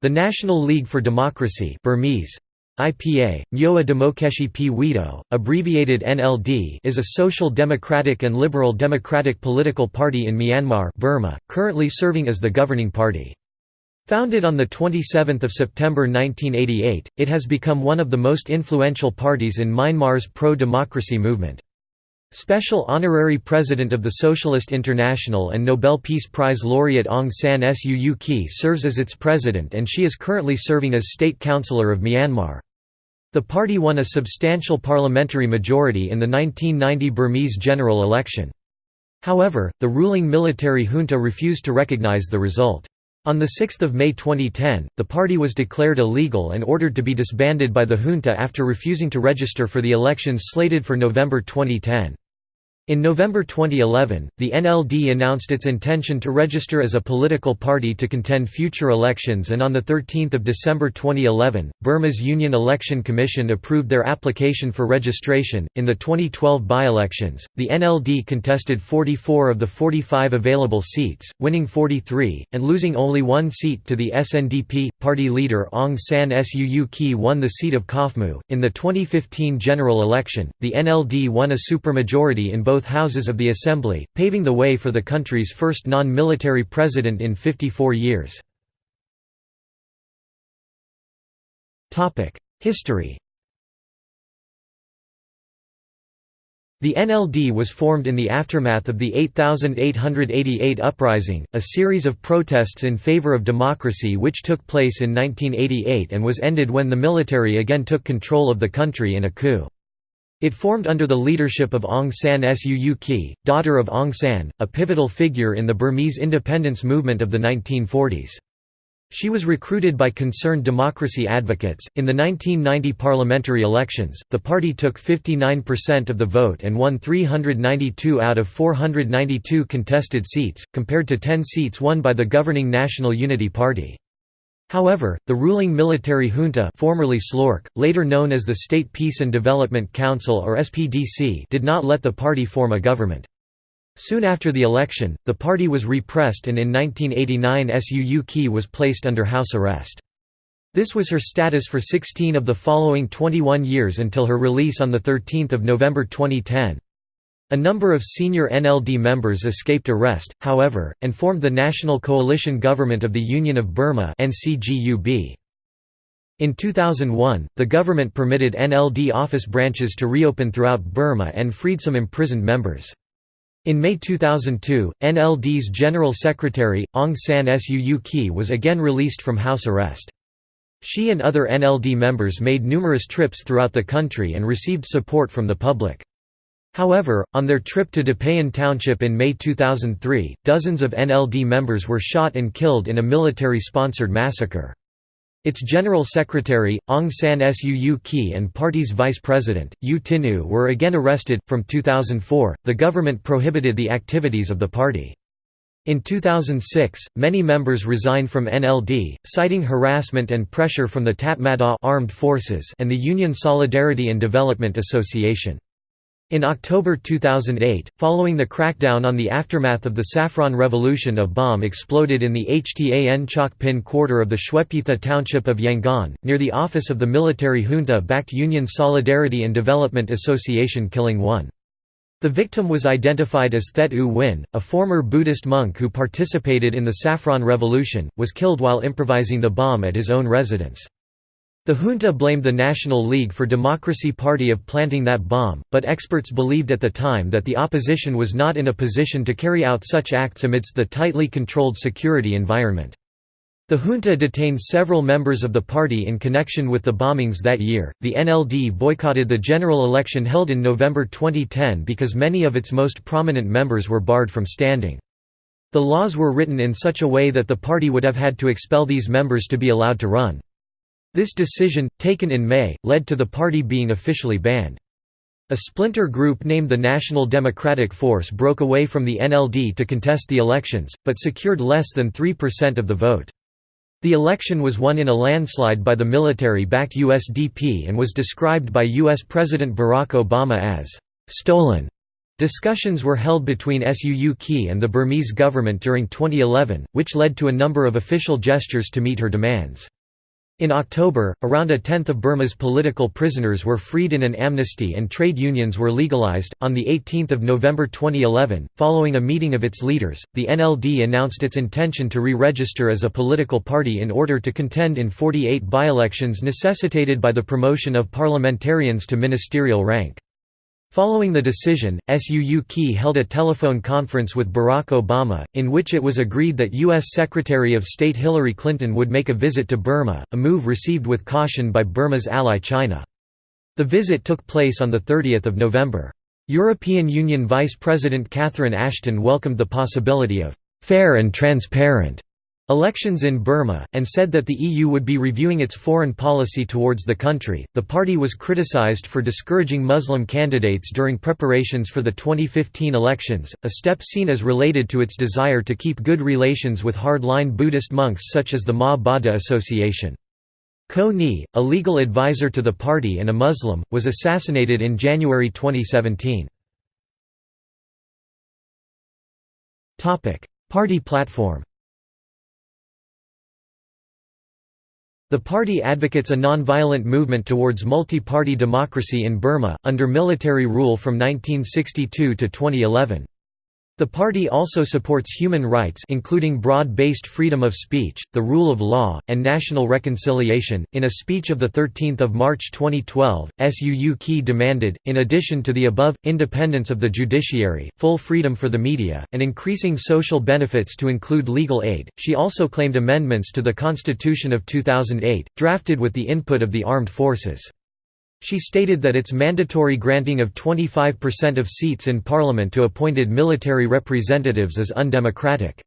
The National League for Democracy Burmese, IPA, Myoa Demokeshi P. Wido, abbreviated NLD is a social democratic and liberal democratic political party in Myanmar Burma, currently serving as the governing party. Founded on 27 September 1988, it has become one of the most influential parties in Myanmar's pro-democracy movement. Special Honorary President of the Socialist International and Nobel Peace Prize laureate Aung San Suu Kyi serves as its president and she is currently serving as State Counsellor of Myanmar. The party won a substantial parliamentary majority in the 1990 Burmese general election. However, the ruling military junta refused to recognize the result. On 6 May 2010, the party was declared illegal and ordered to be disbanded by the junta after refusing to register for the elections slated for November 2010. In November 2011, the NLD announced its intention to register as a political party to contend future elections and on 13 December 2011, Burma's Union Election Commission approved their application for registration. In the 2012 by-elections, the NLD contested 44 of the 45 available seats, winning 43, and losing only one seat to the SNDP. Party leader Aung San Suu Kyi won the seat of Kawhmu. In the 2015 general election, the NLD won a supermajority in both both houses of the Assembly, paving the way for the country's first non-military president in 54 years. History The NLD was formed in the aftermath of the 8888 uprising, a series of protests in favor of democracy which took place in 1988 and was ended when the military again took control of the country in a coup. It formed under the leadership of Aung San Suu Kyi, daughter of Aung San, a pivotal figure in the Burmese independence movement of the 1940s. She was recruited by concerned democracy advocates. In the 1990 parliamentary elections, the party took 59% of the vote and won 392 out of 492 contested seats, compared to 10 seats won by the governing National Unity Party. However, the ruling military junta formerly SLORC, later known as the State Peace and Development Council or SPDC did not let the party form a government. Soon after the election, the party was repressed and in 1989 Suu Kyi was placed under house arrest. This was her status for 16 of the following 21 years until her release on 13 November 2010. A number of senior NLD members escaped arrest, however, and formed the National Coalition Government of the Union of Burma In 2001, the government permitted NLD office branches to reopen throughout Burma and freed some imprisoned members. In May 2002, NLD's General Secretary, Aung San Suu Kyi was again released from house arrest. She and other NLD members made numerous trips throughout the country and received support from the public. However, on their trip to Depayin Township in May 2003, dozens of NLD members were shot and killed in a military-sponsored massacre. Its General Secretary, Aung San Suu Kyi and party's Vice President, U Tin Oo were again arrested. From 2004, the government prohibited the activities of the party. In 2006, many members resigned from NLD, citing harassment and pressure from the Tatmadaw armed forces and the Union Solidarity and Development Association. In October 2008, following the crackdown on the aftermath of the Saffron Revolution a bomb exploded in the Htan Chok Pin quarter of the Shwepyitha township of Yangon, near the office of the military junta-backed Union Solidarity and Development Association killing one. The victim was identified as Thet U Win, a former Buddhist monk who participated in the Saffron Revolution, was killed while improvising the bomb at his own residence. The junta blamed the National League for Democracy Party of planting that bomb, but experts believed at the time that the opposition was not in a position to carry out such acts amidst the tightly controlled security environment. The junta detained several members of the party in connection with the bombings that year. The NLD boycotted the general election held in November 2010 because many of its most prominent members were barred from standing. The laws were written in such a way that the party would have had to expel these members to be allowed to run. This decision, taken in May, led to the party being officially banned. A splinter group named the National Democratic Force broke away from the NLD to contest the elections, but secured less than 3% of the vote. The election was won in a landslide by the military-backed USDP and was described by U.S. President Barack Obama as «stolen». Discussions were held between Suu Kyi and the Burmese government during 2011, which led to a number of official gestures to meet her demands. In October, around a tenth of Burma's political prisoners were freed in an amnesty and trade unions were legalized. On the 18th of November 2011, following a meeting of its leaders, the NLD announced its intention to re-register as a political party in order to contend in 48 by-elections necessitated by the promotion of parliamentarians to ministerial rank. Following the decision, Suu Kyi held a telephone conference with Barack Obama, in which it was agreed that U.S. Secretary of State Hillary Clinton would make a visit to Burma, a move received with caution by Burma's ally China. The visit took place on 30 November. European Union Vice President Catherine Ashton welcomed the possibility of «fair and transparent» elections in Burma, and said that the EU would be reviewing its foreign policy towards the country. The party was criticized for discouraging Muslim candidates during preparations for the 2015 elections, a step seen as related to its desire to keep good relations with hardline Buddhist monks such as the Ma Ba Tha Association. Ko Ni, a legal advisor to the party and a Muslim, was assassinated in January 2017. Party platform The party advocates a non-violent movement towards multi-party democracy in Burma, under military rule from 1962 to 2011. The party also supports human rights including broad-based freedom of speech, the rule of law, and national reconciliation. In a speech of 13 March 2012, Suu Kyi demanded, in addition to the above, independence of the judiciary, full freedom for the media, and increasing social benefits to include legal aid. She also claimed amendments to the Constitution of 2008, drafted with the input of the armed forces. She stated that its mandatory granting of 25% of seats in parliament to appointed military representatives is undemocratic.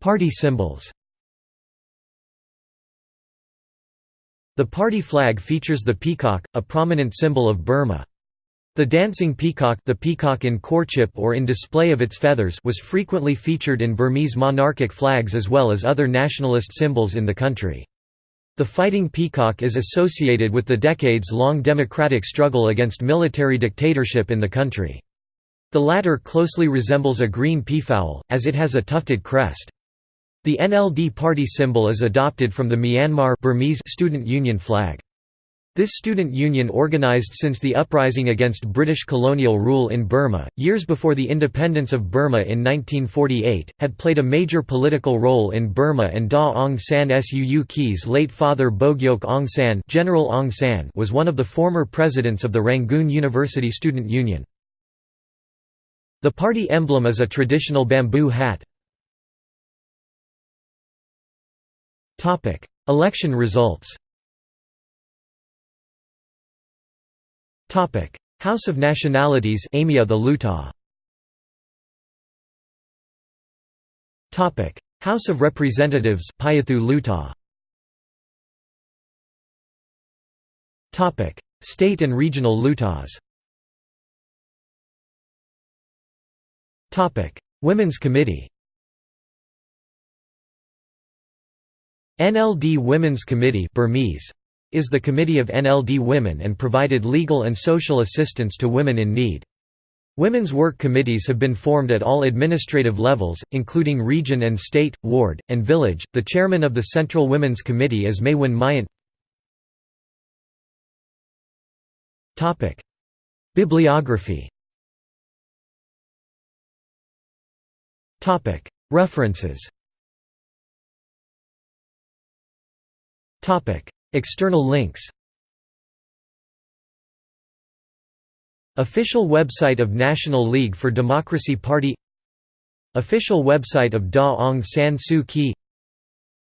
Party symbols The party flag features the peacock, a prominent symbol of Burma. The dancing peacock, the peacock in courtship or in display of its feathers was frequently featured in Burmese monarchic flags as well as other nationalist symbols in the country. The fighting peacock is associated with the decades-long democratic struggle against military dictatorship in the country. The latter closely resembles a green peafowl, as it has a tufted crest. The NLD party symbol is adopted from the Myanmar Burmese student union flag. This student union organized since the uprising against British colonial rule in Burma, years before the independence of Burma in 1948, had played a major political role in Burma and Daw Aung San Suu Kyi's late father Bogyoke Aung San, General Aung San was one of the former presidents of the Rangoon University Student Union. The party emblem is a traditional bamboo hat. Election results House of Nationalities Amyotha Hluttaw. Topic: House of Representatives Pyithu Hluttaw. Topic: State and regional Hluttaws. Topic: Women's Committee. NLD Women's Committee Burmese is the Committee of NLD Women and provided legal and social assistance to women in need. Women's work committees have been formed at all administrative levels, including region and state, ward, and village. The chairman of the Central Women's Committee is Maywin. Topic: Bibliography. References. External links. Official website of National League for Democracy Party. Official website of Daw Aung San Suu Kyi.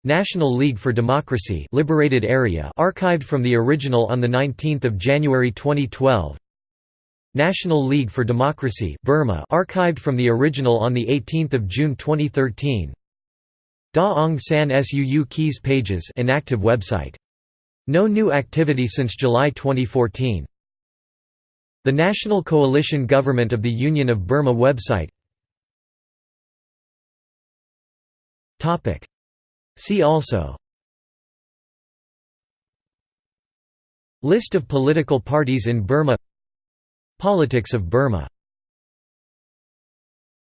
National League for Democracy Liberated Area archived from the original on 19 January 2012 National League for Democracy Burma archived from the original on 18 June 2013 Daw Aung San Suu Kyi's pages inactive website no new activity since July 2014. The National Coalition Government of the Union of Burma website. See also. List of political parties in Burma. Politics of Burma